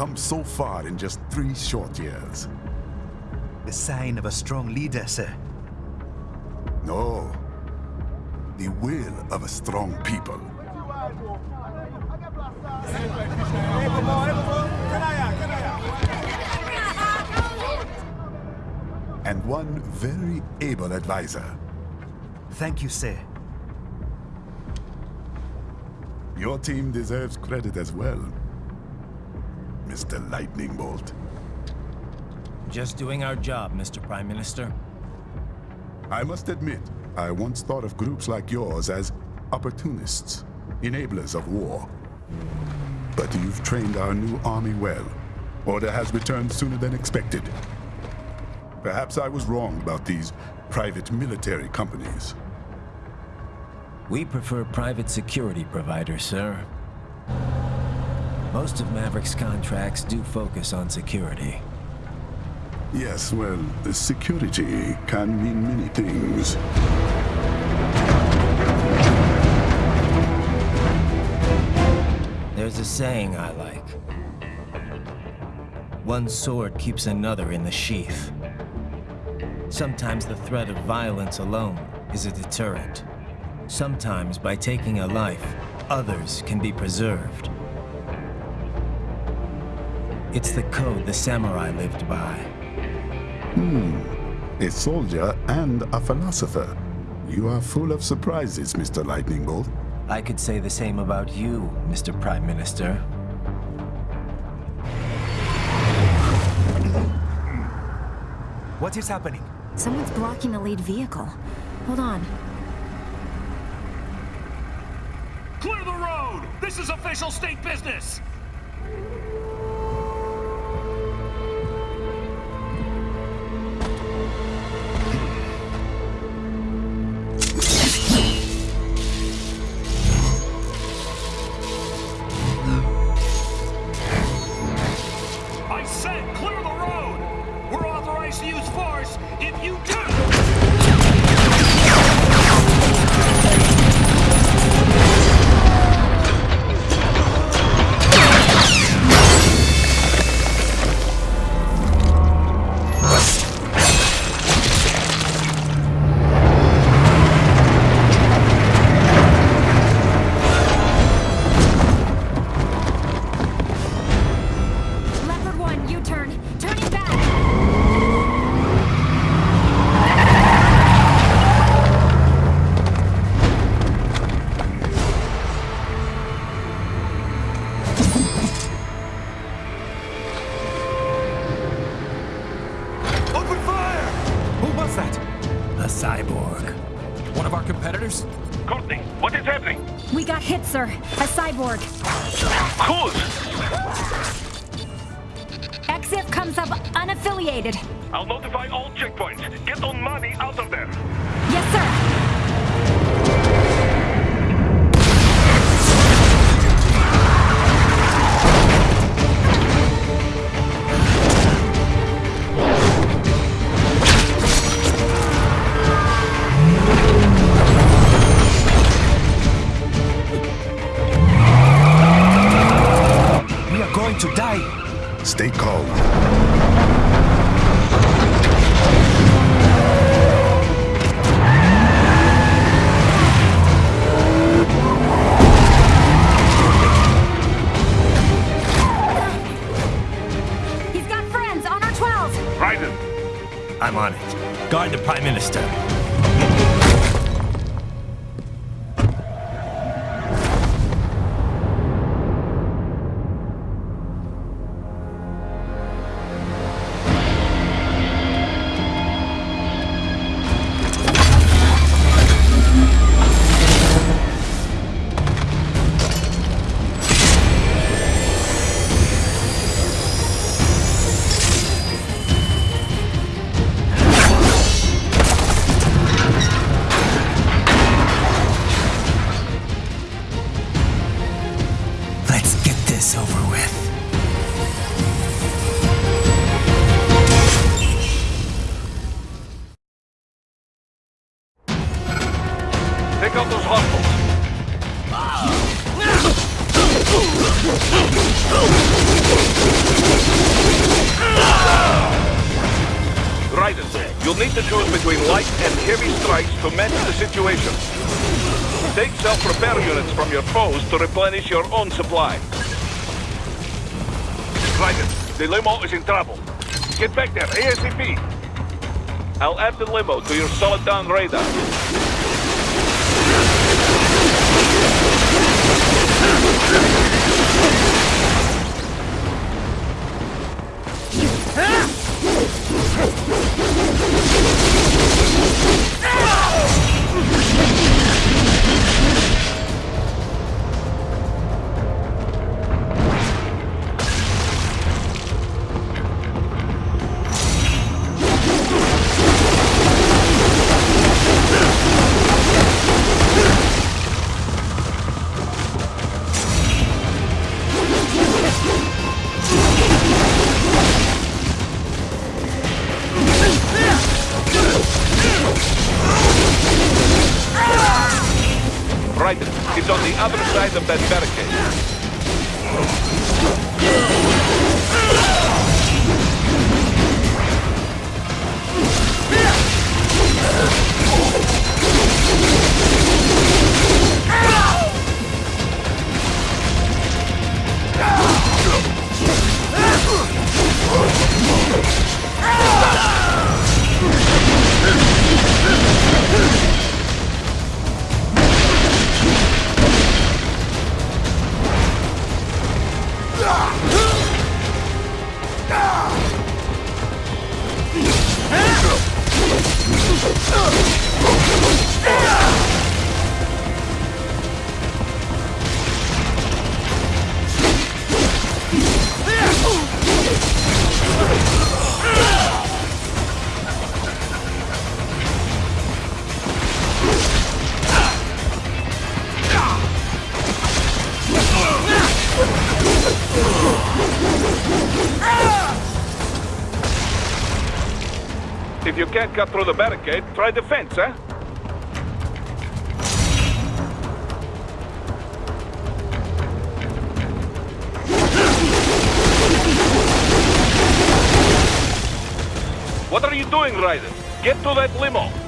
come so far in just three short years. The sign of a strong leader, sir. No. The will of a strong people. And one very able advisor. Thank you, sir. Your team deserves credit as well, Mr. Lightning Bolt. Just doing our job, Mr. Prime Minister. I must admit, I once thought of groups like yours as opportunists, enablers of war. But you've trained our new army well. Order has returned sooner than expected. Perhaps I was wrong about these private military companies. We prefer private security providers, sir. Most of Maverick's contracts do focus on security. Yes, well, security can mean many things. There's a saying I like. One sword keeps another in the sheath. Sometimes the threat of violence alone is a deterrent. Sometimes by taking a life, others can be preserved. It's the code the samurai lived by. Hmm. A soldier and a philosopher. You are full of surprises, Mr. Lightning Bolt. I could say the same about you, Mr. Prime Minister. What is happening? Someone's blocking the lead vehicle. Hold on. Clear the road! This is official state business! Checkpoints. Get on money out of there. Yes, sir. There, ASAP. I'll add the limo to your Soliton radar. Cut through the barricade, try the fence, eh? What are you doing, Raiden? Get to that limo.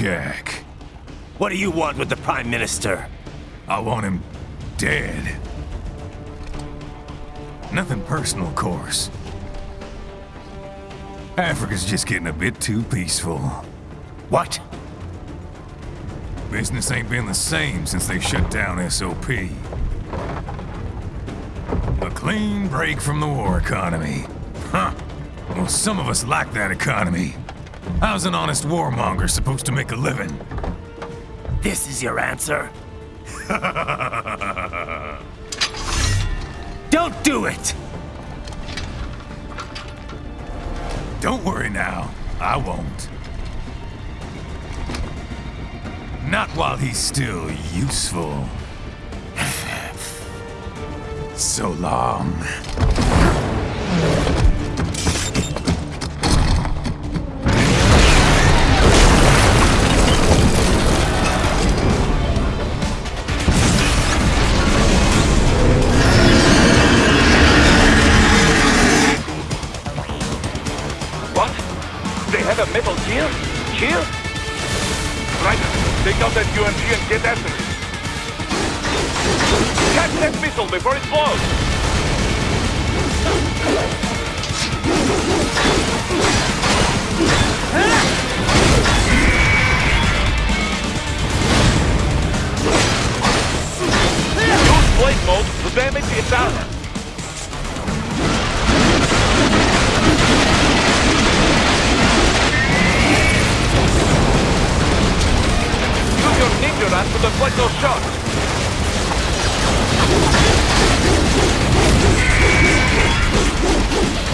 Jack. What do you want with the Prime Minister? I want him dead. Nothing personal, of course. Africa's just getting a bit too peaceful. What? Business ain't been the same since they shut down SOP. A clean break from the war economy. Huh. Well, some of us like that economy. How's an honest warmonger supposed to make a living? This is your answer? Don't do it! Don't worry now. I won't. Not while he's still useful. so long. That missile before it blows! Use blade mode to damage its armor. Use your ninja run to deflect those shots. They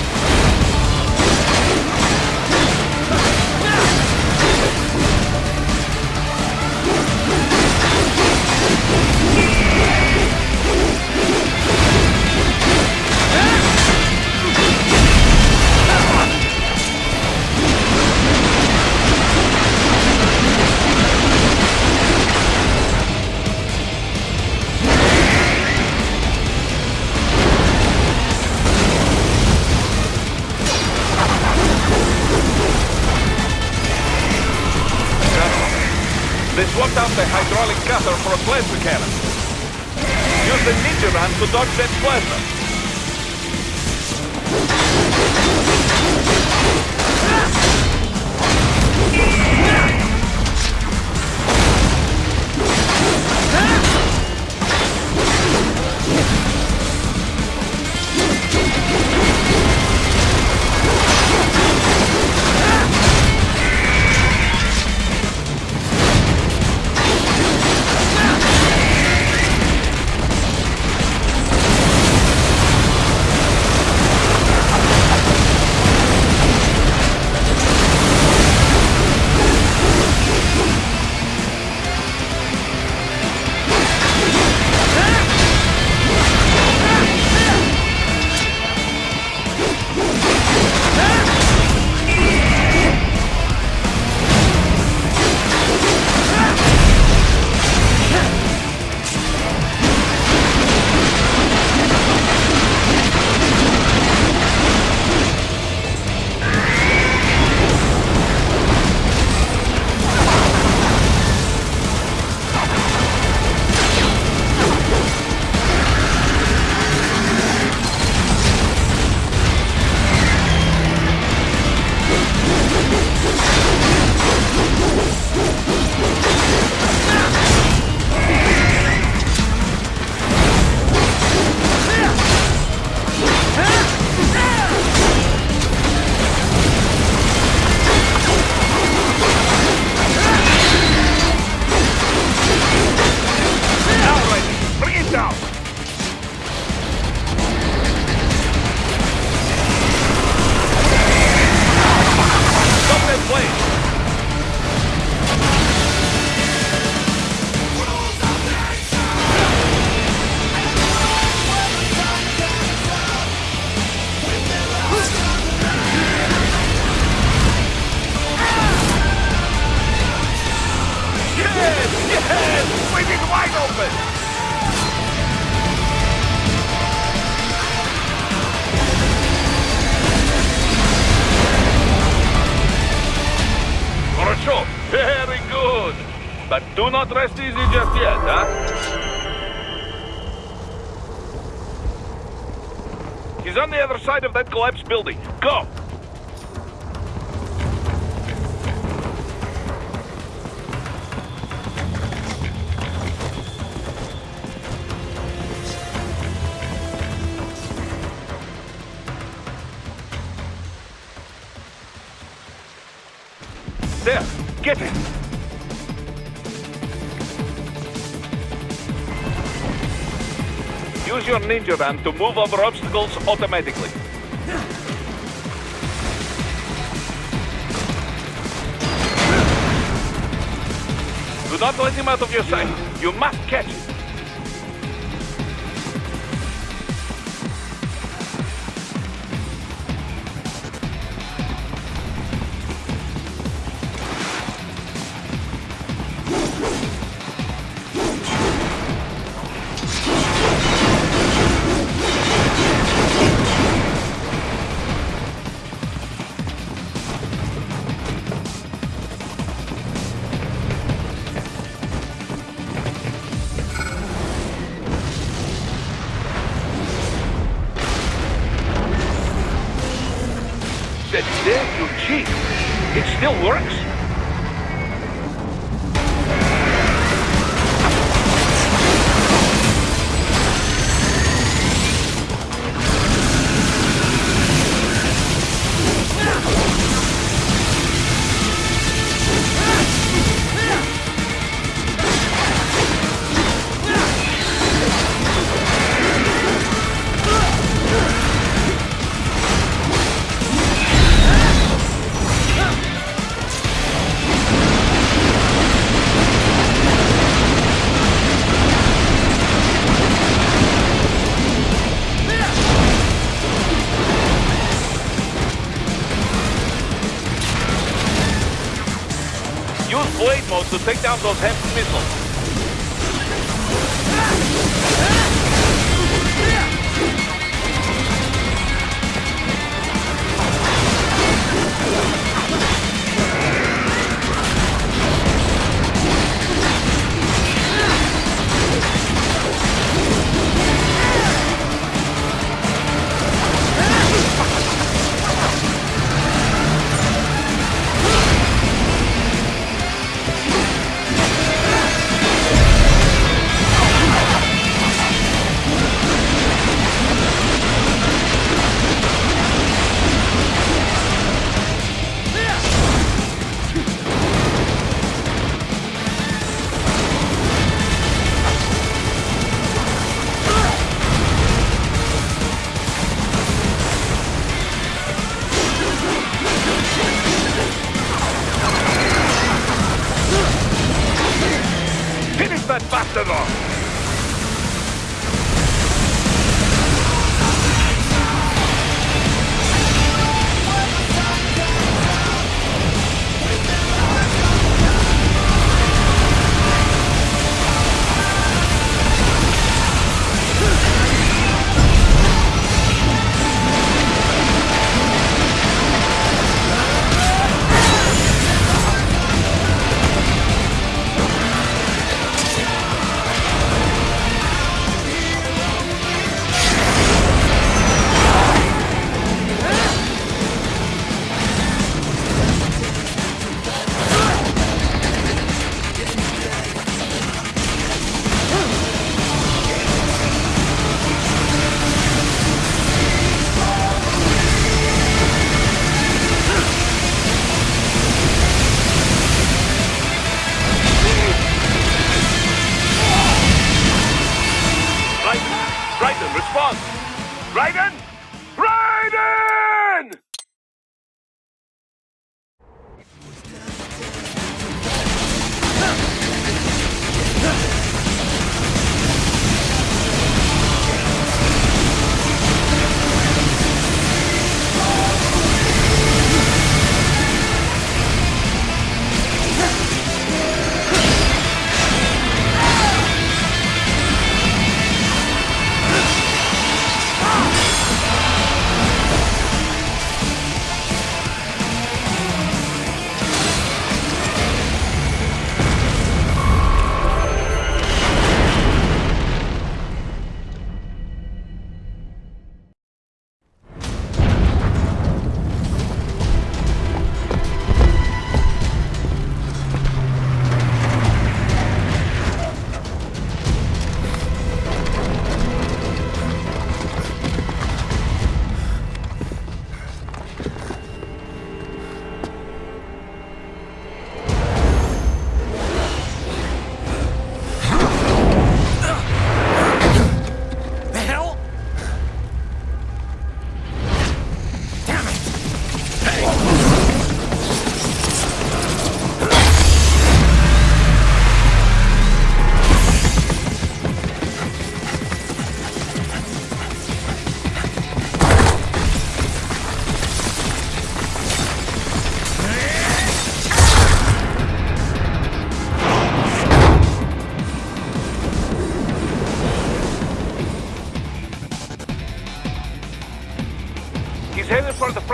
swapped out the hydraulic cutter for a plasma cannon. Use the ninja run to dodge that plasma. Now not rest easy just yet, huh? He's on the other side of that collapsed building. Go! Your van to move over obstacles automatically. Do not let him out of your sight. You must catch him. To take down those heavy missiles.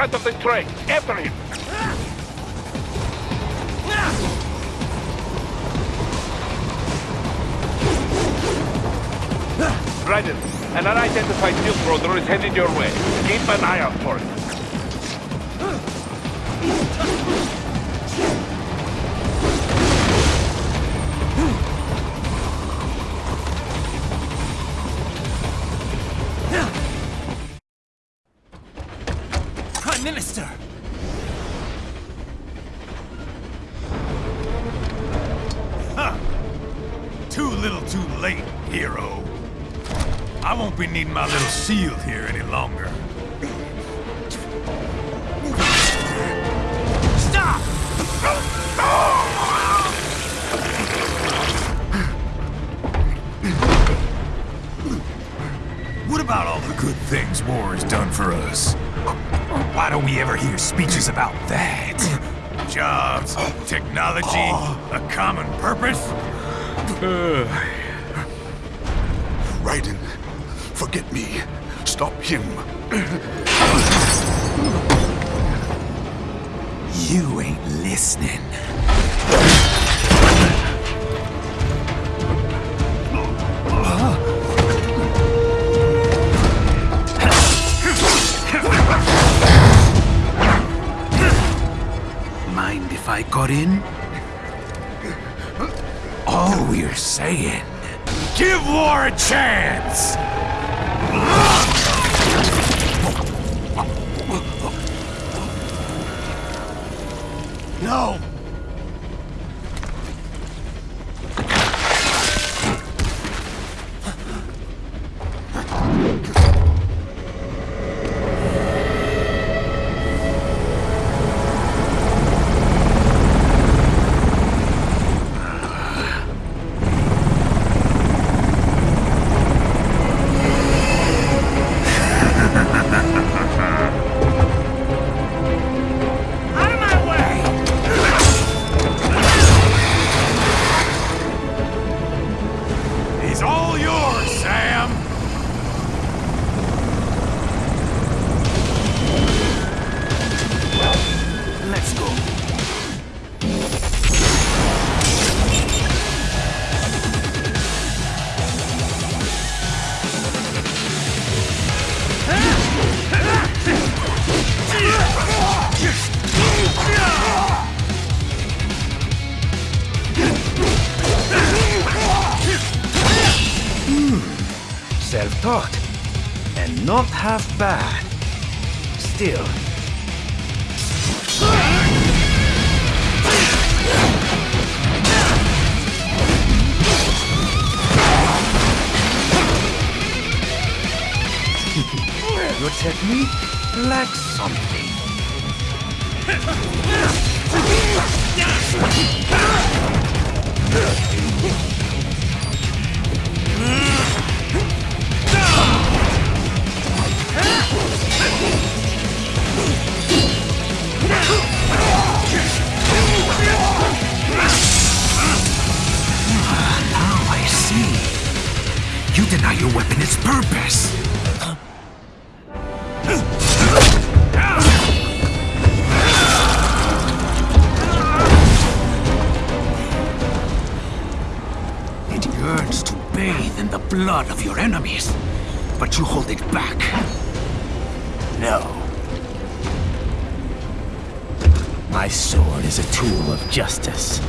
Front of the train. After him. Raiden, an unidentified field roader is headed your way. Keep an eye out for it. About all the good things war has done for us? Why don't we ever hear speeches about that? Jobs, technology, a common purpose? Raiden, forget me. Stop him. You ain't listening. Got in? All we're saying, give war a chance! No! Technique lacks something. Now I see. You deny your weapon its purpose. Blood of your enemies, but you hold it back. No. My sword is a tool of justice.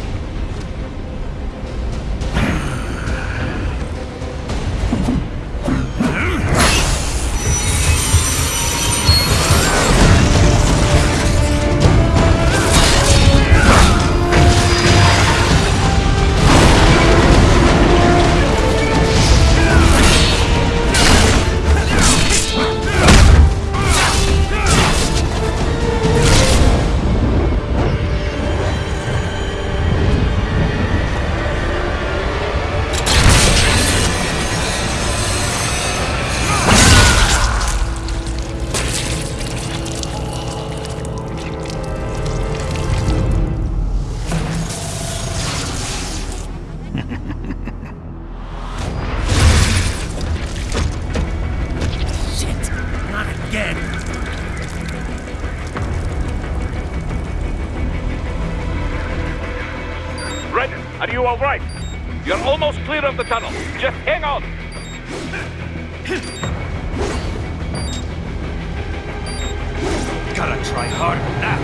Gotta try harder than that.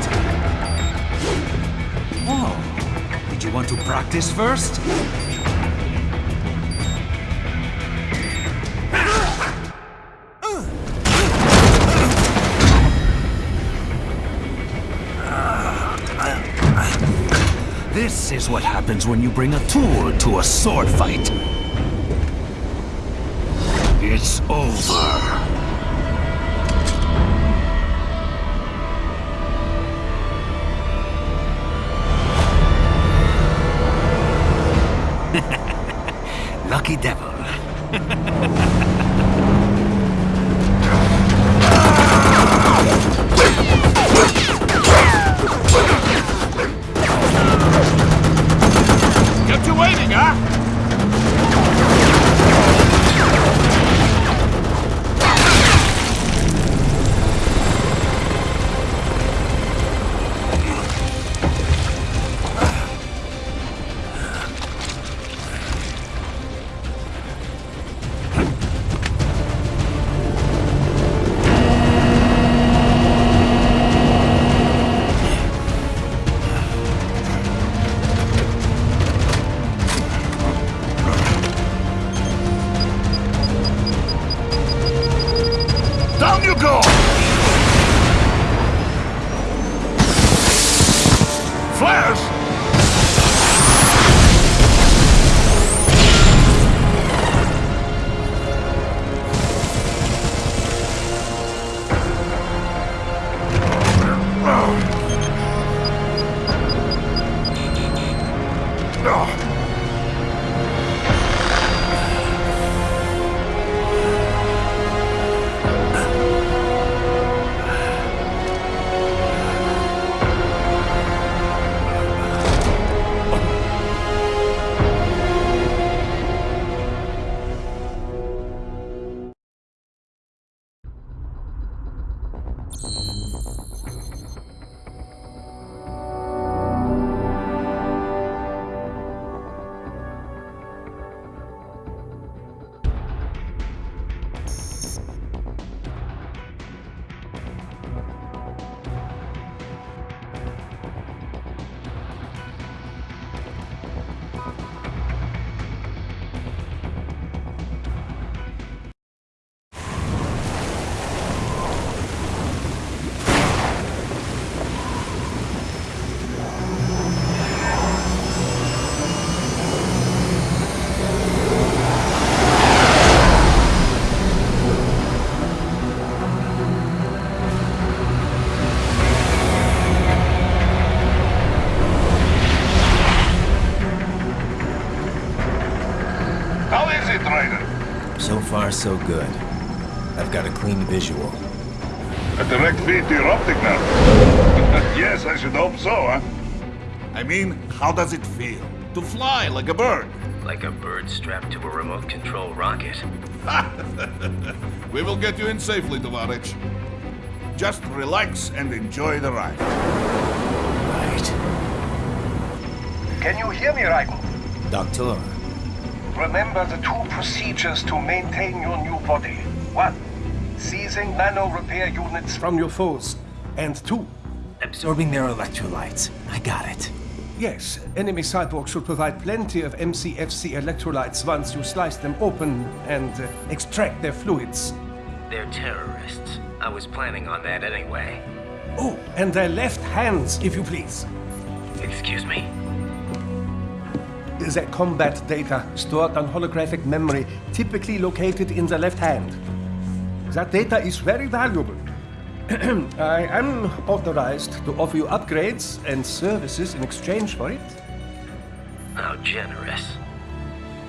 Oh, did you want to practice first? This is what happens when you bring a tool to a sword fight. It's over. Lucky devil. Kept you waiting, huh? Is? So far, so good. I've got a clean visual. A direct feed to your optic nerve. yes, I should hope so, huh? I mean, how does it feel? To fly like a bird? Like a bird strapped to a remote control rocket. We will get you in safely, Tovarich. Just relax and enjoy the ride. Right. Can you hear me, Raiden? Doctor, Remember the two procedures to maintain your new body. One, seizing nano repair units from your foes. And two, absorbing their electrolytes. I got it. yes, enemy cyborgs should provide plenty of MCFC electrolytes once you slice them open and uh, extract their fluids. They're terrorists. I was planning on that anyway. Oh, and their left hands, if you please. Excuse me? The combat data stored on holographic memory, typically located in the left hand. That data is very valuable. I am authorized to offer you upgrades and services in exchange for it. How generous.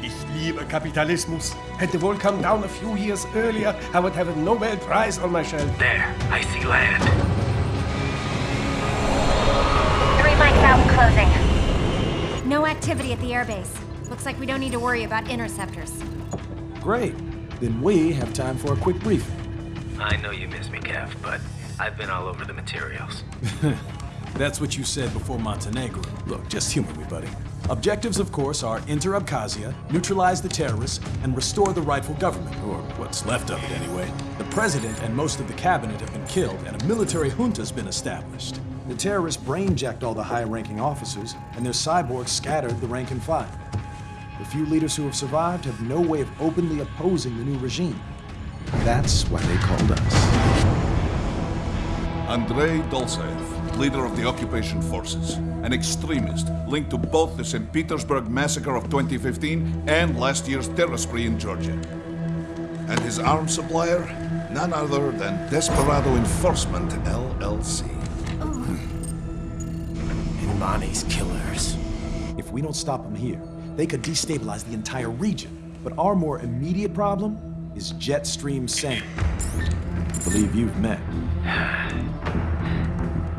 Ich liebe Kapitalismus. Had the wohl come down a few years earlier, I would have a Nobel Prize on my shelf. There, I see land. Three mics out closing. No activity at the airbase. Looks like we don't need to worry about interceptors. Great. Then we have time for a quick briefing. I know you miss me, Kev, but I've been all over the materials. That's what you said before Montenegro. Look, just humor me, buddy. Objectives, of course, are enter Abkhazia, neutralize the terrorists, and restore the rightful government, or what's left of it anyway. The president and most of the cabinet have been killed, and a military junta's been established. The terrorists brainjacked all the high-ranking officers, and their cyborgs scattered the rank and file. The few leaders who have survived have no way of openly opposing the new regime. That's why they called us. Andrei Dolzaev, leader of the occupation forces, an extremist linked to both the St. Petersburg massacre of 2015 and last year's terror spree in Georgia. And his arms supplier, none other than Desperado Enforcement LLC. N'Mani's killers. If we don't stop them here, they could destabilize the entire region. But our more immediate problem is Jetstream Sam. I believe you've met.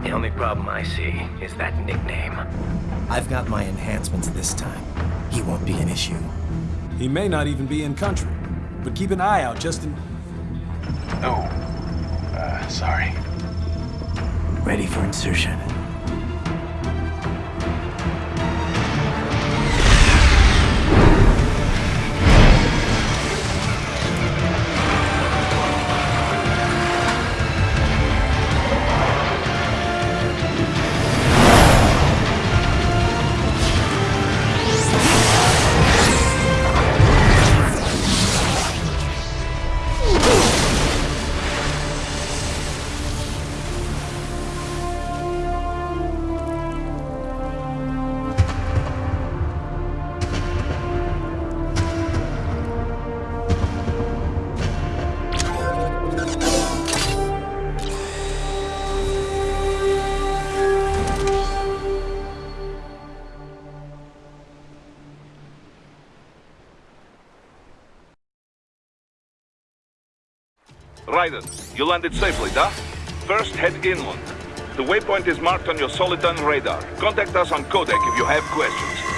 The only problem I see is that nickname. I've got my enhancements this time. He won't be an issue. He may not even be in country, but keep an eye out just in... Oh, uh, sorry. Ready for insertion. Raiden, you landed safely, da? First, head inland. The waypoint is marked on your Soliton radar. Contact us on Codec if you have questions.